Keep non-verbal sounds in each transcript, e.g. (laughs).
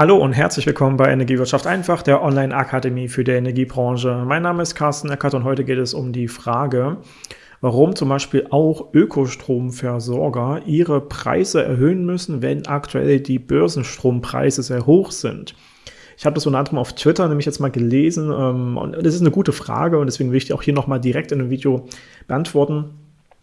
Hallo und herzlich willkommen bei Energiewirtschaft einfach, der Online-Akademie für die Energiebranche. Mein Name ist Carsten Eckert und heute geht es um die Frage, warum zum Beispiel auch Ökostromversorger ihre Preise erhöhen müssen, wenn aktuell die Börsenstrompreise sehr hoch sind. Ich habe das unter anderem auf Twitter nämlich jetzt mal gelesen ähm, und das ist eine gute Frage und deswegen will ich die auch hier nochmal direkt in einem Video beantworten.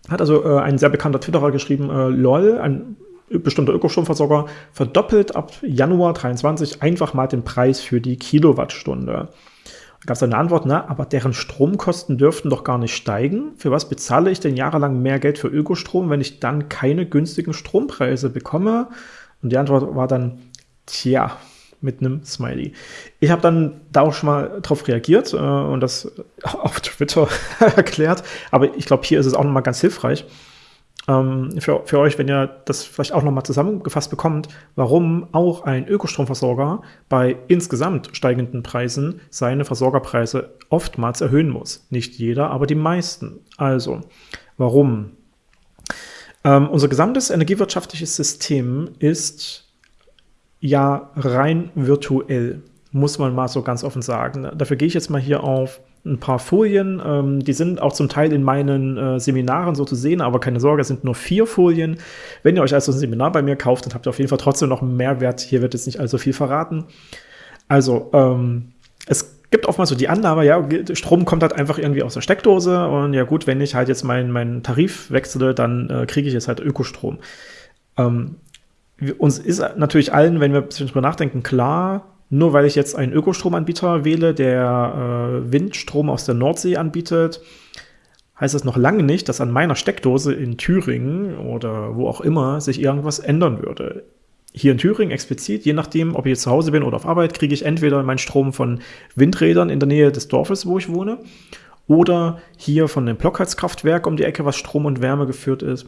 Hat also äh, ein sehr bekannter Twitterer geschrieben, äh, lol, ein bestimmter Ökostromversorger verdoppelt ab Januar 23 einfach mal den Preis für die Kilowattstunde. Da gab es eine Antwort, na, aber deren Stromkosten dürften doch gar nicht steigen. Für was bezahle ich denn jahrelang mehr Geld für Ökostrom, wenn ich dann keine günstigen Strompreise bekomme? Und die Antwort war dann, tja, mit einem Smiley. Ich habe dann da auch schon mal drauf reagiert äh, und das (laughs) auf Twitter (laughs) erklärt, aber ich glaube, hier ist es auch nochmal ganz hilfreich ähm, für, für euch, wenn ihr das vielleicht auch nochmal zusammengefasst bekommt, warum auch ein Ökostromversorger bei insgesamt steigenden Preisen seine Versorgerpreise oftmals erhöhen muss. Nicht jeder, aber die meisten. Also, warum? Ähm, unser gesamtes energiewirtschaftliches System ist ja rein virtuell, muss man mal so ganz offen sagen. Dafür gehe ich jetzt mal hier auf ein paar Folien. Ähm, die sind auch zum Teil in meinen äh, Seminaren so zu sehen, aber keine Sorge, es sind nur vier Folien. Wenn ihr euch also ein Seminar bei mir kauft, dann habt ihr auf jeden Fall trotzdem noch einen Mehrwert. Hier wird jetzt nicht allzu viel verraten. Also, ähm, es gibt oftmals so die Annahme, ja, Strom kommt halt einfach irgendwie aus der Steckdose und ja gut, wenn ich halt jetzt meinen mein Tarif wechsle, dann äh, kriege ich jetzt halt Ökostrom. Ähm, uns ist natürlich allen, wenn wir ein bisschen drüber nachdenken, klar, nur weil ich jetzt einen Ökostromanbieter wähle, der äh, Windstrom aus der Nordsee anbietet, heißt das noch lange nicht, dass an meiner Steckdose in Thüringen oder wo auch immer sich irgendwas ändern würde. Hier in Thüringen explizit, je nachdem, ob ich jetzt zu Hause bin oder auf Arbeit, kriege ich entweder meinen Strom von Windrädern in der Nähe des Dorfes, wo ich wohne, oder hier von dem Blockheizkraftwerk um die Ecke, was Strom und Wärme geführt ist.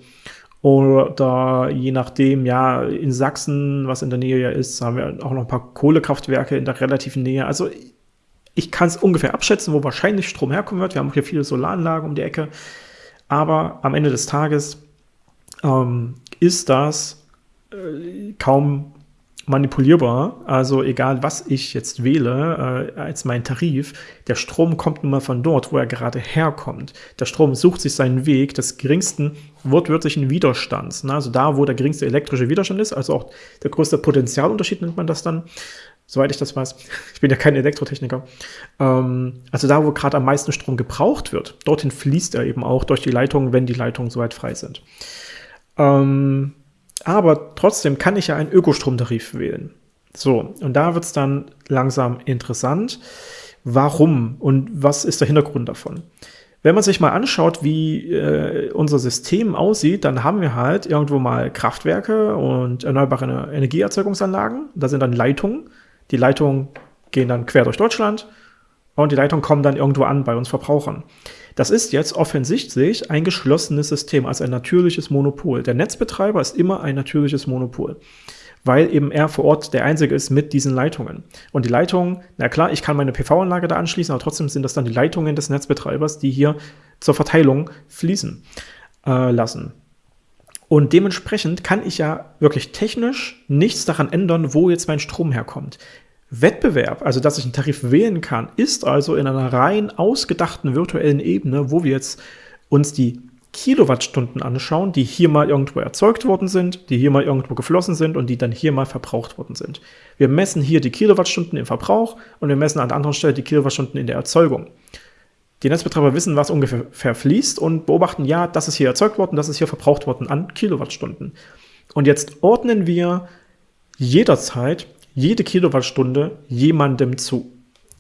Oder je nachdem, ja, in Sachsen, was in der Nähe ja ist, haben wir auch noch ein paar Kohlekraftwerke in der relativen Nähe. Also ich kann es ungefähr abschätzen, wo wahrscheinlich Strom herkommen wird. Wir haben auch hier viele Solaranlagen um die Ecke. Aber am Ende des Tages ähm, ist das äh, kaum manipulierbar. Also egal, was ich jetzt wähle äh, als mein Tarif, der Strom kommt nun mal von dort, wo er gerade herkommt. Der Strom sucht sich seinen Weg des geringsten wortwörtlichen Widerstands. Ne? Also da, wo der geringste elektrische Widerstand ist, also auch der größte Potentialunterschied nennt man das dann, soweit ich das weiß. (laughs) Ich bin ja kein Elektrotechniker. Ähm, also da, wo gerade am meisten Strom gebraucht wird, dorthin fließt er eben auch durch die Leitungen, wenn die Leitungen soweit frei sind. Ähm, aber trotzdem kann ich ja einen Ökostromtarif wählen. So, und da wird es dann langsam interessant. Warum und was ist der Hintergrund davon? Wenn man sich mal anschaut, wie äh, unser System aussieht, dann haben wir halt irgendwo mal Kraftwerke und erneuerbare Energieerzeugungsanlagen. Da sind dann Leitungen. Die Leitungen gehen dann quer durch Deutschland und die Leitungen kommen dann irgendwo an bei uns Verbrauchern. Das ist jetzt offensichtlich ein geschlossenes System, also ein natürliches Monopol. Der Netzbetreiber ist immer ein natürliches Monopol, weil eben er vor Ort der Einzige ist mit diesen Leitungen. Und die Leitungen, na klar, ich kann meine PV-Anlage da anschließen, aber trotzdem sind das dann die Leitungen des Netzbetreibers, die hier zur Verteilung fließen äh, lassen. Und dementsprechend kann ich ja wirklich technisch nichts daran ändern, wo jetzt mein Strom herkommt. Wettbewerb, also dass ich einen Tarif wählen kann, ist also in einer rein ausgedachten virtuellen Ebene, wo wir jetzt uns die Kilowattstunden anschauen, die hier mal irgendwo erzeugt worden sind, die hier mal irgendwo geflossen sind und die dann hier mal verbraucht worden sind. Wir messen hier die Kilowattstunden im Verbrauch und wir messen an der anderen Stelle die Kilowattstunden in der Erzeugung. Die Netzbetreiber wissen, was ungefähr fließt und beobachten, ja, das ist hier erzeugt worden, das ist hier verbraucht worden an Kilowattstunden. Und jetzt ordnen wir jederzeit jede Kilowattstunde jemandem zu.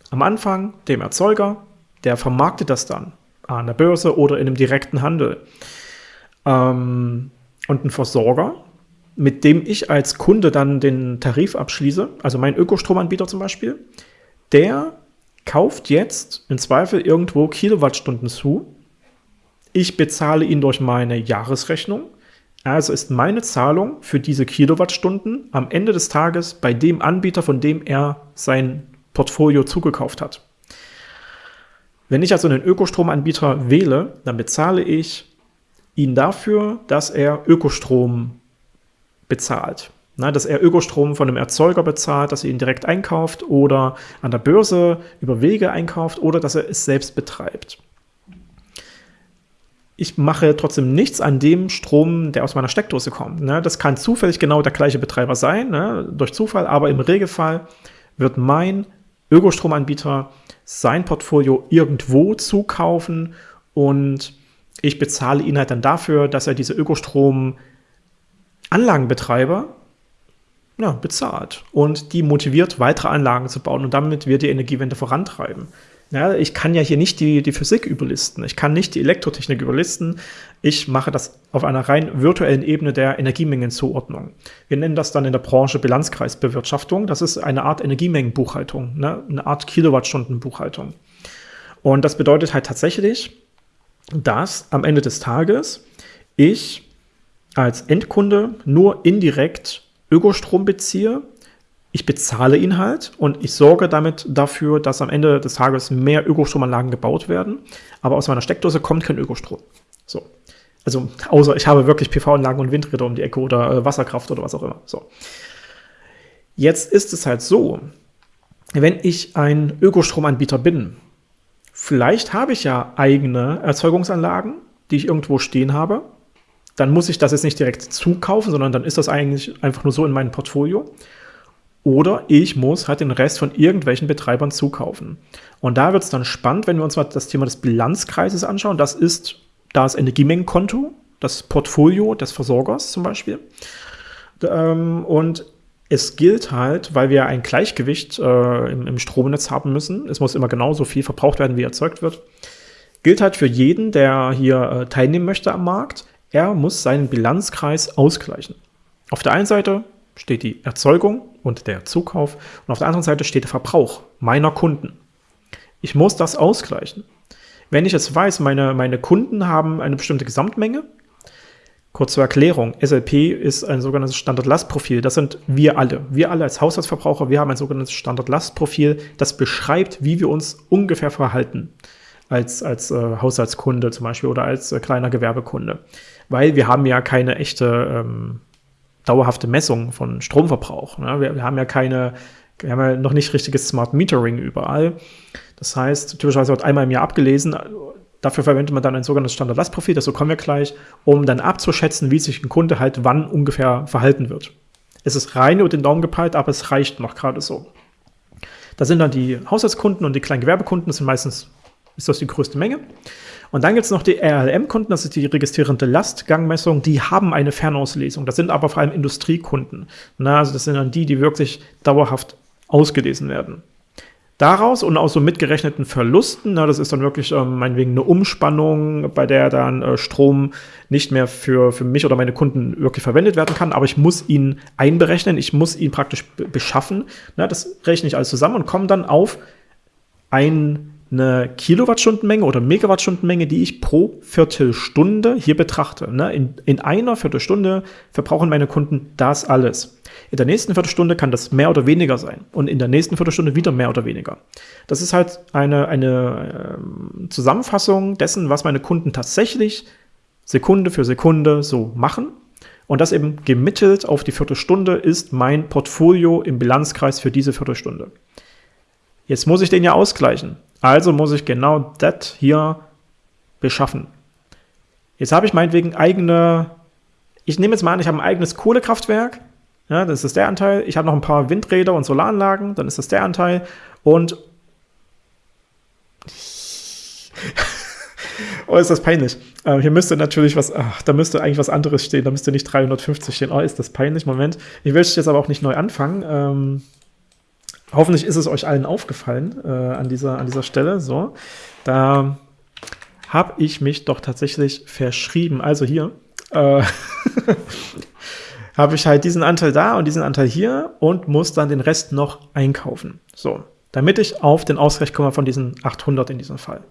Am Anfang dem Erzeuger, der vermarktet das dann an der Börse oder in einem direkten Handel. Ähm, und ein Versorger, mit dem ich als Kunde dann den Tarif abschließe, also mein Ökostromanbieter zum Beispiel, der kauft jetzt im Zweifel irgendwo Kilowattstunden zu. Ich bezahle ihn durch meine Jahresrechnung also ist meine Zahlung für diese Kilowattstunden am Ende des Tages bei dem Anbieter, von dem er sein Portfolio zugekauft hat. Wenn ich also einen Ökostromanbieter wähle, dann bezahle ich ihn dafür, dass er Ökostrom bezahlt. Na, dass er Ökostrom von einem Erzeuger bezahlt, dass er ihn direkt einkauft oder an der Börse über Wege einkauft oder dass er es selbst betreibt. Ich mache trotzdem nichts an dem Strom, der aus meiner Steckdose kommt. Ne? Das kann zufällig genau der gleiche Betreiber sein, ne? durch Zufall, aber im Regelfall wird mein Ökostromanbieter sein Portfolio irgendwo zukaufen und ich bezahle ihn halt dann dafür, dass er diese Ökostrom-Anlagenbetreiber ja, bezahlt und die motiviert, weitere Anlagen zu bauen und damit wir die Energiewende vorantreiben. Ja, ich kann ja hier nicht die, die Physik überlisten, ich kann nicht die Elektrotechnik überlisten, ich mache das auf einer rein virtuellen Ebene der Energiemengenzuordnung. Wir nennen das dann in der Branche Bilanzkreisbewirtschaftung, das ist eine Art Energiemengenbuchhaltung, ne? eine Art Kilowattstundenbuchhaltung. Und das bedeutet halt tatsächlich, dass am Ende des Tages ich als Endkunde nur indirekt Ökostrom beziehe, ich bezahle ihn halt und ich sorge damit dafür, dass am Ende des Tages mehr Ökostromanlagen gebaut werden, aber aus meiner Steckdose kommt kein Ökostrom. So. Also, außer ich habe wirklich PV-Anlagen und Windräder um die Ecke oder äh, Wasserkraft oder was auch immer. So. Jetzt ist es halt so, wenn ich ein Ökostromanbieter bin, vielleicht habe ich ja eigene Erzeugungsanlagen, die ich irgendwo stehen habe, dann muss ich das jetzt nicht direkt zukaufen, sondern dann ist das eigentlich einfach nur so in meinem Portfolio. Oder ich muss halt den Rest von irgendwelchen Betreibern zukaufen. Und da wird es dann spannend, wenn wir uns mal das Thema des Bilanzkreises anschauen. Das ist das Energiemengenkonto, das Portfolio des Versorgers zum Beispiel. Ähm, und es gilt halt, weil wir ein Gleichgewicht äh, im, Stromnetz haben müssen, es muss immer genauso viel verbraucht werden, wie erzeugt wird, gilt halt für jeden, der hier äh, teilnehmen möchte am Markt, er muss seinen Bilanzkreis ausgleichen. Auf der einen Seite steht die Erzeugung und der Zukauf und auf der anderen Seite steht der Verbrauch meiner Kunden. Ich muss das ausgleichen. Wenn ich jetzt weiß, meine, meine Kunden haben eine bestimmte Gesamtmenge, kurz zur Erklärung, SLP ist ein sogenanntes Standardlastprofil. Das sind wir alle. Wir alle als Haushaltsverbraucher, wir haben ein sogenanntes Standardlastprofil, das beschreibt, wie wir uns ungefähr verhalten als, als äh, Haushaltskunde zum Beispiel oder als äh, kleiner Gewerbekunde. Weil wir haben ja keine echte ähm, dauerhafte Messung von Stromverbrauch. Ne? Wir, wir, haben ja keine, wir haben ja noch nicht richtiges Smart Metering überall. Das heißt, typischerweise wird einmal im Jahr abgelesen. Dafür verwendet man dann ein sogenanntes Standardlastprofil, das kommen wir gleich, um dann abzuschätzen, wie sich ein Kunde halt wann ungefähr verhalten wird. Es ist rein über den Daumen gepeilt, aber es reicht noch gerade so. Da sind dann die Haushaltskunden und die kleinen Gewerbekunden, das sind meistens ist das die größte Menge. Und dann gibt es noch die RLM-Kunden, das ist die registrierende Lastgangmessung, die haben eine Fernauslesung. Das sind aber vor allem Industriekunden. Na, also das sind dann die, die wirklich dauerhaft ausgelesen werden. Daraus und auch so mitgerechneten Verlusten, na, das ist dann wirklich ähm, meinetwegen eine Umspannung, bei der dann äh, Strom nicht mehr für, für mich oder meine Kunden wirklich verwendet werden kann, aber ich muss ihn einberechnen, ich muss ihn praktisch beschaffen. Na, das rechne ich alles zusammen und komme dann auf ein eine Kilowattstundenmenge oder Megawattstundenmenge, die ich pro Viertelstunde hier betrachte. Ne? In, in einer Viertelstunde verbrauchen meine Kunden das alles. In der nächsten Viertelstunde kann das mehr oder weniger sein und in der nächsten Viertelstunde wieder mehr oder weniger. Das ist halt eine, eine äh, Zusammenfassung dessen, was meine Kunden tatsächlich Sekunde für Sekunde so machen. Und das eben gemittelt auf die Viertelstunde ist mein Portfolio im Bilanzkreis für diese Viertelstunde. Jetzt muss ich den ja ausgleichen. Also muss ich genau das hier beschaffen. Jetzt habe ich meinetwegen eigene, ich nehme jetzt mal an, ich habe ein eigenes Kohlekraftwerk. Ja, das ist der Anteil. Ich habe noch ein paar Windräder und Solaranlagen, dann ist das der Anteil. Und (laughs) oh, ist das peinlich. Ähm, hier müsste natürlich was, ach, da müsste eigentlich was anderes stehen. Da müsste nicht 350 stehen. Oh, ist das peinlich. Moment. Ich will jetzt aber auch nicht neu anfangen. Ähm, Hoffentlich ist es euch allen aufgefallen äh, an, dieser, an dieser Stelle. So, da habe ich mich doch tatsächlich verschrieben. Also hier äh, (laughs) habe ich halt diesen Anteil da und diesen Anteil hier und muss dann den Rest noch einkaufen. So, damit ich auf den Ausgleich komme von diesen 800 in diesem Fall.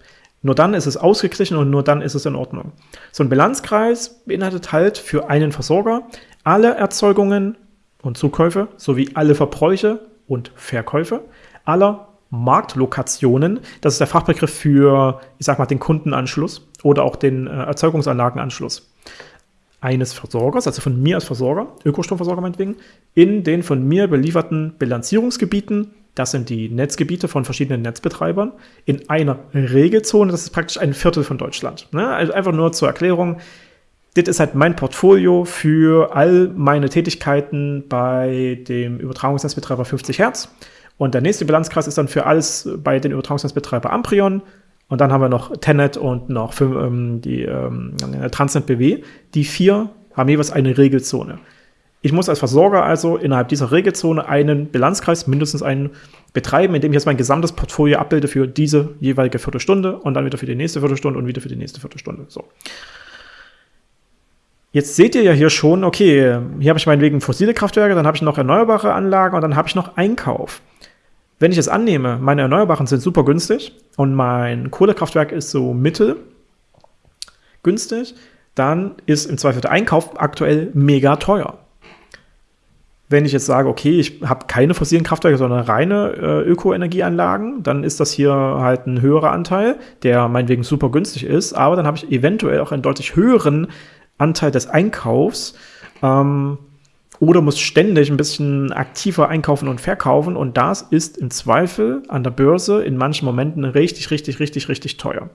Nur dann ist es ausgeglichen und nur dann ist es in Ordnung. So ein Bilanzkreis beinhaltet halt für einen Versorger alle Erzeugungen und Zukäufe sowie alle Verbräuche und Verkäufe aller Marktlokationen. Das ist der Fachbegriff für, ich sag mal, den Kundenanschluss oder auch den äh, Erzeugungsanlagenanschluss. eines Versorgers, also von mir als Versorger, Ökostromversorger meinetwegen, in den von mir belieferten Bilanzierungsgebieten, das sind die Netzgebiete von verschiedenen Netzbetreibern, in einer Regelzone, das ist praktisch ein Viertel von Deutschland. Ne? Also einfach nur zur Erklärung, das ist halt mein Portfolio für all meine Tätigkeiten bei dem Übertragungsnetzbetreiber 50 Hertz. Und der nächste Bilanzkreis ist dann für alles bei den Übertragungsnetzbetreiber Amprion, und dann haben wir noch Tenet und noch fünf, ähm, die ähm, Transnet BW. Die vier haben jeweils eine Regelzone. Ich muss als Versorger also innerhalb dieser Regelzone einen Bilanzkreis, mindestens einen, betreiben, indem ich jetzt mein gesamtes Portfolio abbilde für diese jeweilige Viertelstunde und dann wieder für die nächste Viertelstunde und wieder für die nächste Viertelstunde. So. Jetzt seht ihr ja hier schon, okay, hier habe ich meinetwegen fossile Kraftwerke, dann habe ich noch erneuerbare Anlagen und dann habe ich noch Einkauf. Wenn ich es annehme, meine Erneuerbaren sind super günstig und mein Kohlekraftwerk ist so mittel günstig, dann ist im Zweifel der Einkauf aktuell mega teuer. Wenn ich jetzt sage, okay, ich habe keine fossilen Kraftwerke, sondern reine äh, Ökoenergieanlagen, dann ist das hier halt ein höherer Anteil, der meinetwegen super günstig ist, aber dann habe ich eventuell auch einen deutlich höheren Anteil des Einkaufs, ähm, oder muss ständig ein bisschen aktiver einkaufen und verkaufen und das ist im Zweifel an der Börse in manchen Momenten richtig, richtig, richtig, richtig teuer.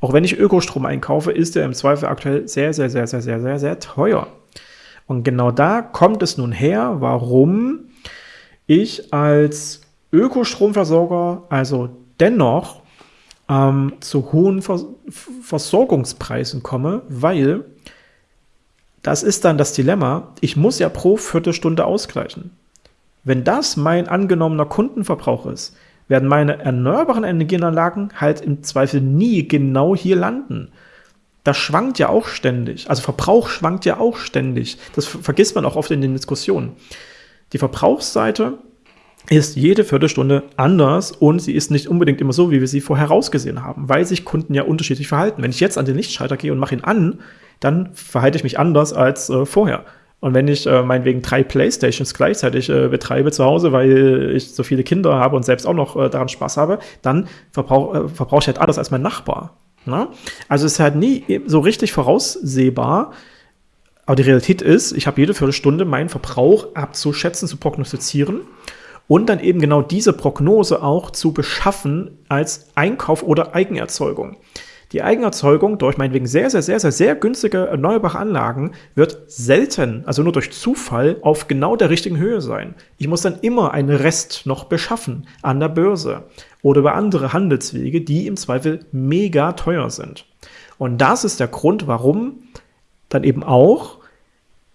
Auch wenn ich Ökostrom einkaufe, ist er im Zweifel aktuell sehr, sehr, sehr, sehr, sehr, sehr, sehr teuer. Und genau da kommt es nun her, warum ich als Ökostromversorger also dennoch ähm, zu hohen Vers Versorgungspreisen komme, weil das ist dann das Dilemma. Ich muss ja pro Viertelstunde ausgleichen. Wenn das mein angenommener Kundenverbrauch ist, werden meine erneuerbaren Energienanlagen halt im Zweifel nie genau hier landen. Das schwankt ja auch ständig. Also Verbrauch schwankt ja auch ständig. Das vergisst man auch oft in den Diskussionen. Die Verbrauchsseite ist jede Viertelstunde anders und sie ist nicht unbedingt immer so, wie wir sie vorher rausgesehen haben, weil sich Kunden ja unterschiedlich verhalten. Wenn ich jetzt an den Lichtschalter gehe und mache ihn an, dann verhalte ich mich anders als äh, vorher. Und wenn ich äh, meinetwegen drei Playstations gleichzeitig äh, betreibe zu Hause, weil ich so viele Kinder habe und selbst auch noch äh, daran Spaß habe, dann verbrauche äh, verbrauch ich halt anders als mein Nachbar. Ne? Also es ist halt nie so richtig voraussehbar. Aber die Realität ist, ich habe jede Viertelstunde meinen Verbrauch abzuschätzen, zu prognostizieren und dann eben genau diese Prognose auch zu beschaffen als Einkauf oder Eigenerzeugung. Die Eigenerzeugung durch meinetwegen sehr, sehr, sehr, sehr, sehr günstige erneuerbare Anlagen wird selten, also nur durch Zufall, auf genau der richtigen Höhe sein. Ich muss dann immer einen Rest noch beschaffen an der Börse oder über andere Handelswege, die im Zweifel mega teuer sind. Und das ist der Grund, warum dann eben auch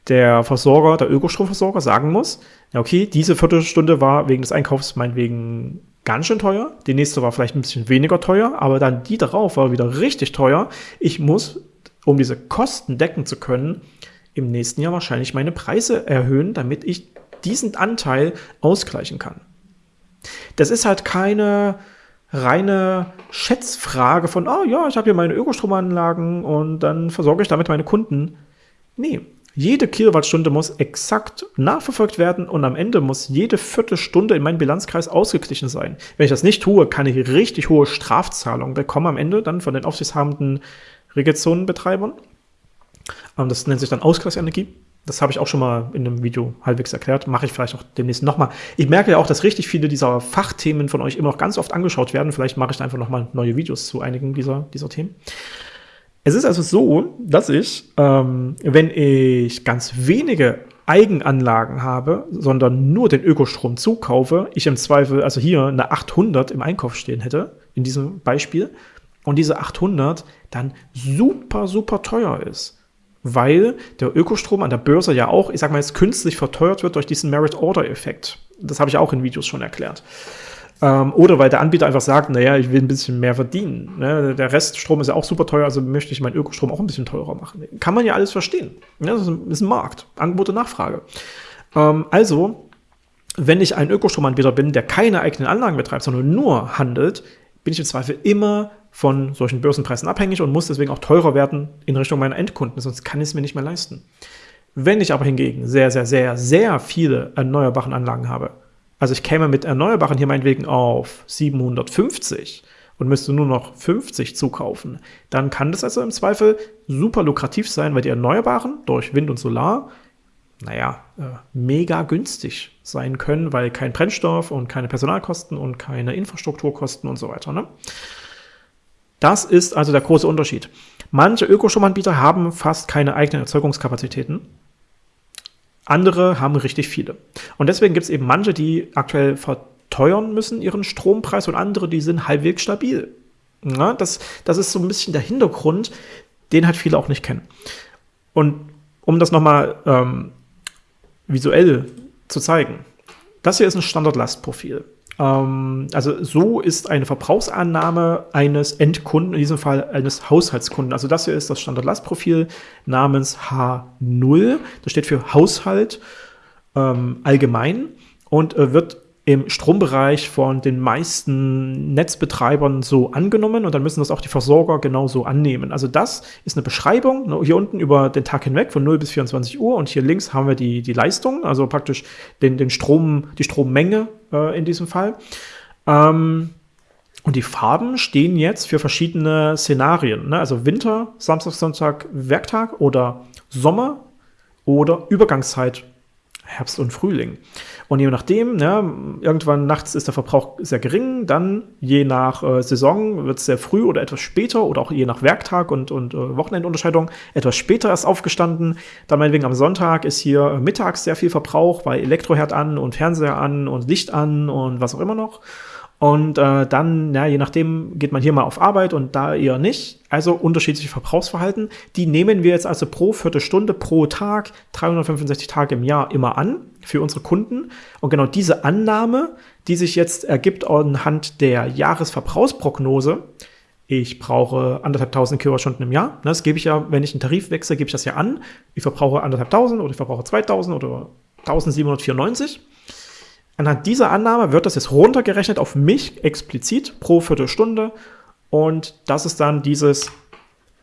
der Versorger, der Ökostromversorger sagen muss, okay, diese Viertelstunde war wegen des Einkaufs meinetwegen ganz schön teuer, die nächste war vielleicht ein bisschen weniger teuer, aber dann die darauf war wieder richtig teuer. Ich muss, um diese Kosten decken zu können, im nächsten Jahr wahrscheinlich meine Preise erhöhen, damit ich diesen Anteil ausgleichen kann. Das ist halt keine reine Schätzfrage von, oh ja, ich habe hier meine Ökostromanlagen und dann versorge ich damit meine Kunden. Nee, jede Kilowattstunde muss exakt nachverfolgt werden und am Ende muss jede Viertelstunde in meinem Bilanzkreis ausgeglichen sein. Wenn ich das nicht tue, kann ich richtig hohe Strafzahlungen bekommen am Ende dann von den aufsichtshabenden Regelzonenbetreibern. Das nennt sich dann Ausgleichsenergie. Das habe ich auch schon mal in einem Video halbwegs erklärt. Mache ich vielleicht auch demnächst nochmal. Ich merke ja auch, dass richtig viele dieser Fachthemen von euch immer noch ganz oft angeschaut werden. Vielleicht mache ich da einfach nochmal neue Videos zu einigen dieser, dieser Themen. Es ist also so, dass ich, ähm, wenn ich ganz wenige Eigenanlagen habe, sondern nur den Ökostrom zukaufe, ich im Zweifel also hier eine 800 im Einkauf stehen hätte, in diesem Beispiel, und diese 800 dann super, super teuer ist. Weil der Ökostrom an der Börse ja auch, ich sag mal jetzt, künstlich verteuert wird durch diesen Merit-Order-Effekt. Das habe ich auch in Videos schon erklärt. Ähm, oder weil der Anbieter einfach sagt, naja, ich will ein bisschen mehr verdienen. Ne? Der Reststrom ist ja auch super teuer, also möchte ich meinen Ökostrom auch ein bisschen teurer machen. Kann man ja alles verstehen. Ne? Das ist ein Markt, Angebot und Nachfrage. Ähm, also, wenn ich ein Ökostromanbieter bin, der keine eigenen Anlagen betreibt, sondern nur handelt, bin ich im Zweifel immer von solchen Börsenpreisen abhängig und muss deswegen auch teurer werden in Richtung meiner Endkunden, sonst kann ich es mir nicht mehr leisten. Wenn ich aber hingegen sehr, sehr, sehr, sehr viele erneuerbare Anlagen habe, also ich käme mit Erneuerbaren hier meinetwegen auf 750 und müsste nur noch 50 zukaufen, dann kann das also im Zweifel super lukrativ sein, weil die Erneuerbaren durch Wind und Solar, naja, äh, mega günstig sein können, weil kein Brennstoff und keine Personalkosten und keine Infrastrukturkosten und so weiter. Ne? Das ist also der große Unterschied. Manche Ökostromanbieter haben fast keine eigenen Erzeugungskapazitäten. Andere haben richtig viele. Und deswegen gibt es eben manche, die aktuell verteuern müssen ihren Strompreis und andere, die sind halbwegs stabil. Ja, das, das ist so ein bisschen der Hintergrund, den halt viele auch nicht kennen. Und um das nochmal ähm, visuell zu zeigen, das hier ist ein Standardlastprofil. Ähm, also so ist eine Verbrauchsannahme eines Endkunden, in diesem Fall eines Haushaltskunden. Also das hier ist das Standardlastprofil namens H0. Das steht für Haushalt ähm, allgemein und äh, wird im Strombereich von den meisten Netzbetreibern so angenommen und dann müssen das auch die Versorger genauso annehmen. Also das ist eine Beschreibung, ne, hier unten über den Tag hinweg von 0 bis 24 Uhr und hier links haben wir die, die Leistung, also praktisch den, den Strom, die Strommenge äh, in diesem Fall. Ähm, und die Farben stehen jetzt für verschiedene Szenarien, ne? also Winter, Samstag, Sonntag, Werktag oder Sommer oder Übergangszeit, Herbst und Frühling. Und je nachdem, ja, irgendwann nachts ist der Verbrauch sehr gering, dann je nach äh, Saison wird es sehr früh oder etwas später oder auch je nach Werktag und, und äh, Wochenendunterscheidung etwas später erst aufgestanden. Dann meinetwegen am Sonntag ist hier mittags sehr viel Verbrauch, weil Elektroherd an und Fernseher an und Licht an und was auch immer noch. Und äh, dann, ja, je nachdem, geht man hier mal auf Arbeit und da eher nicht. Also unterschiedliche Verbrauchsverhalten. Die nehmen wir jetzt also pro Viertelstunde, pro Tag, 365 Tage im Jahr immer an für unsere Kunden. Und genau diese Annahme, die sich jetzt ergibt anhand der Jahresverbrauchsprognose, ich brauche anderthalb tausend Kilowattstunden im Jahr. Das gebe ich ja, wenn ich einen Tarif wechsle, gebe ich das ja an. Ich verbrauche anderthalb tausend oder ich verbrauche 2000 oder 1794. Anhand dieser Annahme wird das jetzt runtergerechnet auf mich explizit pro Viertelstunde und das ist dann dieses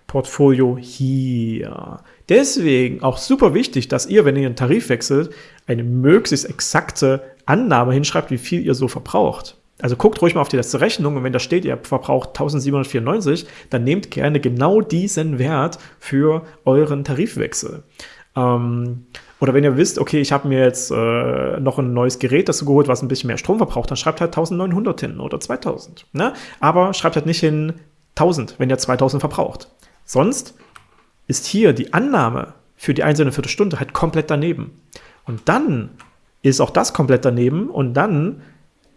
Portfolio hier. Deswegen auch super wichtig, dass ihr, wenn ihr einen Tarif wechselt, eine möglichst exakte Annahme hinschreibt, wie viel ihr so verbraucht. Also guckt ruhig mal auf die letzte Rechnung und wenn da steht, ihr verbraucht 1794, dann nehmt gerne genau diesen Wert für euren Tarifwechsel. Ähm, oder wenn ihr wisst, okay, ich habe mir jetzt äh, noch ein neues Gerät dazu geholt, was ein bisschen mehr Strom verbraucht, dann schreibt halt 1900 hin oder 2000. Ne? Aber schreibt halt nicht hin 1000, wenn ihr 2000 verbraucht. Sonst ist hier die Annahme für die einzelne Viertelstunde halt komplett daneben. Und dann ist auch das komplett daneben und dann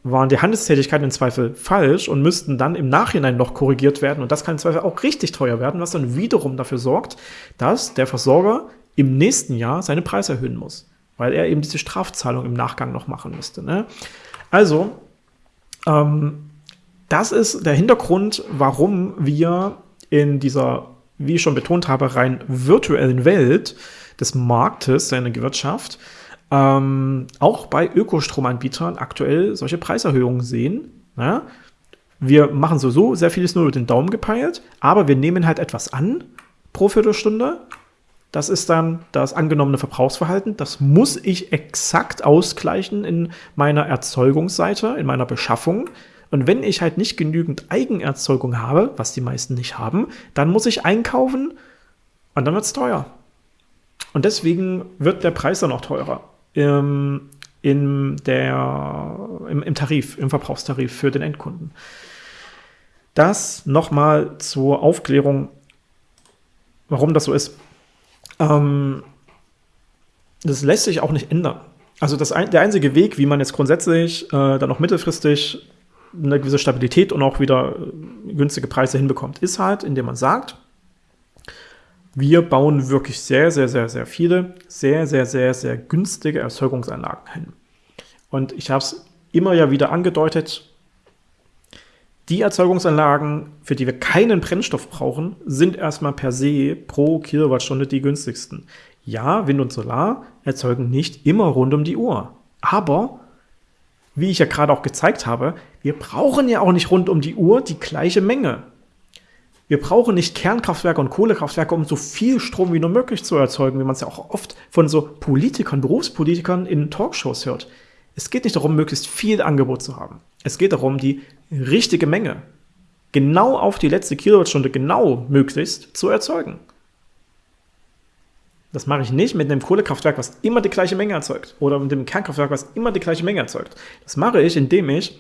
waren die Handelstätigkeiten im Zweifel falsch und müssten dann im Nachhinein noch korrigiert werden. Und das kann im Zweifel auch richtig teuer werden, was dann wiederum dafür sorgt, dass der Versorger im nächsten Jahr seine Preise erhöhen muss, weil er eben diese Strafzahlung im Nachgang noch machen müsste. Ne? Also, ähm, das ist der Hintergrund, warum wir in dieser, wie ich schon betont habe, rein virtuellen Welt des Marktes, der Energiewirtschaft, ähm, auch bei Ökostromanbietern aktuell solche Preiserhöhungen sehen. Ne? Wir machen sowieso sehr vieles nur über den Daumen gepeilt, aber wir nehmen halt etwas an pro Viertelstunde das ist dann das angenommene Verbrauchsverhalten. Das muss ich exakt ausgleichen in meiner Erzeugungsseite, in meiner Beschaffung. Und wenn ich halt nicht genügend Eigenerzeugung habe, was die meisten nicht haben, dann muss ich einkaufen und dann wird es teuer. Und deswegen wird der Preis dann auch teurer im, in der, im, im Tarif, im Verbrauchstarif für den Endkunden. Das nochmal zur Aufklärung, warum das so ist. Ähm, das lässt sich auch nicht ändern. Also das ein, der einzige Weg, wie man jetzt grundsätzlich äh, dann auch mittelfristig eine gewisse Stabilität und auch wieder äh, günstige Preise hinbekommt, ist halt, indem man sagt, wir bauen wirklich sehr, sehr, sehr, sehr viele, sehr, sehr, sehr, sehr günstige Erzeugungsanlagen hin. Und ich habe es immer ja wieder angedeutet, die Erzeugungsanlagen, für die wir keinen Brennstoff brauchen, sind erstmal per se pro Kilowattstunde die günstigsten. Ja, Wind und Solar erzeugen nicht immer rund um die Uhr. Aber, wie ich ja gerade auch gezeigt habe, wir brauchen ja auch nicht rund um die Uhr die gleiche Menge. Wir brauchen nicht Kernkraftwerke und Kohlekraftwerke, um so viel Strom wie nur möglich zu erzeugen, wie man es ja auch oft von so Politikern, Berufspolitikern in Talkshows hört. Es geht nicht darum, möglichst viel Angebot zu haben. Es geht darum, die richtige Menge genau auf die letzte Kilowattstunde genau möglichst zu erzeugen. Das mache ich nicht mit einem Kohlekraftwerk, was immer die gleiche Menge erzeugt oder mit dem Kernkraftwerk, was immer die gleiche Menge erzeugt. Das mache ich, indem ich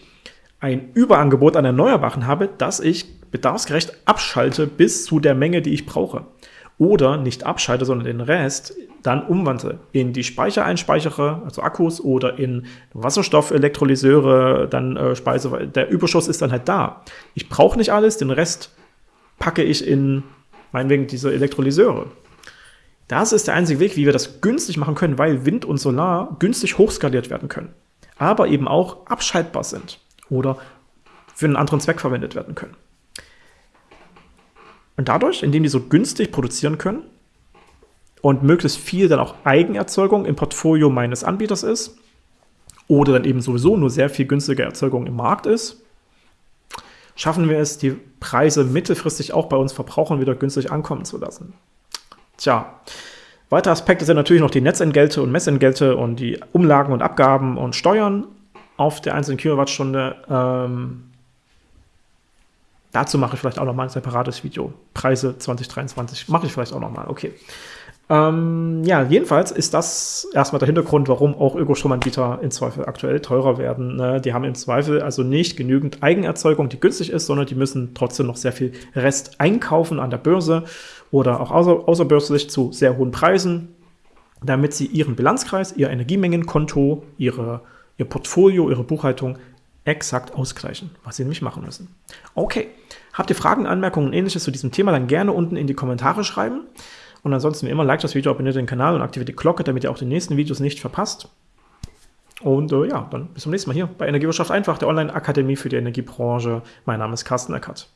ein Überangebot an Erneuerbaren habe, das ich bedarfsgerecht abschalte bis zu der Menge, die ich brauche. Oder nicht abschalte, sondern den Rest dann umwandle in die Speicher einspeichere, also Akkus, oder in Wasserstoffelektrolyseure, dann äh, Speise, der Überschuss ist dann halt da. Ich brauche nicht alles, den Rest packe ich in, meinetwegen, diese Elektrolyseure. Das ist der einzige Weg, wie wir das günstig machen können, weil Wind und Solar günstig hochskaliert werden können, aber eben auch abschaltbar sind oder für einen anderen Zweck verwendet werden können. Und dadurch, indem die so günstig produzieren können und möglichst viel dann auch Eigenerzeugung im Portfolio meines Anbieters ist oder dann eben sowieso nur sehr viel günstige Erzeugung im Markt ist, schaffen wir es, die Preise mittelfristig auch bei uns Verbrauchern wieder günstig ankommen zu lassen. Tja, weitere Aspekte sind natürlich noch die Netzentgelte und Messentgelte und die Umlagen und Abgaben und Steuern auf der einzelnen Kilowattstunde. Ähm, dazu mache ich vielleicht auch noch mal ein separates Video. Preise 2023 mache ich vielleicht auch noch mal. Okay. Ähm, ja, jedenfalls ist das erstmal der Hintergrund, warum auch Ökostromanbieter im Zweifel aktuell teurer werden. Ne? Die haben im Zweifel also nicht genügend Eigenerzeugung, die günstig ist, sondern die müssen trotzdem noch sehr viel Rest einkaufen an der Börse oder auch außer, außerbörslich zu sehr hohen Preisen, damit sie ihren Bilanzkreis, ihr Energiemengenkonto, ihre, ihr Portfolio, ihre Buchhaltung exakt ausgleichen, was sie nämlich machen müssen. Okay, habt ihr Fragen, Anmerkungen und ähnliches zu diesem Thema, dann gerne unten in die Kommentare schreiben. Und ansonsten wie immer, like das Video, abonniert den Kanal und aktiviert die Glocke, damit ihr auch die nächsten Videos nicht verpasst. Und äh, ja, dann bis zum nächsten Mal hier bei Energiewirtschaft einfach, der Online-Akademie für die Energiebranche. Mein Name ist Carsten Eckert.